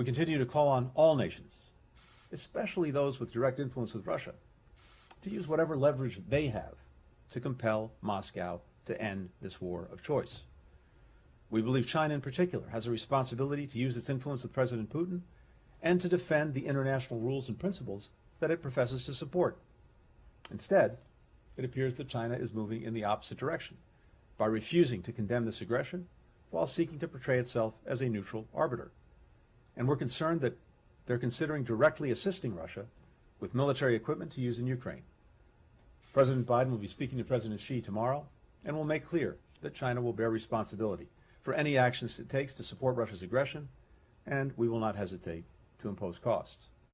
We continue to call on all nations, especially those with direct influence with Russia, to use whatever leverage they have to compel Moscow to end this war of choice. We believe China in particular has a responsibility to use its influence with President Putin and to defend the international rules and principles that it professes to support. Instead, it appears that China is moving in the opposite direction by refusing to condemn this aggression while seeking to portray itself as a neutral arbiter. And we're concerned that they're considering directly assisting Russia with military equipment to use in Ukraine. President Biden will be speaking to President Xi tomorrow and will make clear that China will bear responsibility for any actions it takes to support Russia's aggression, and we will not hesitate to impose costs.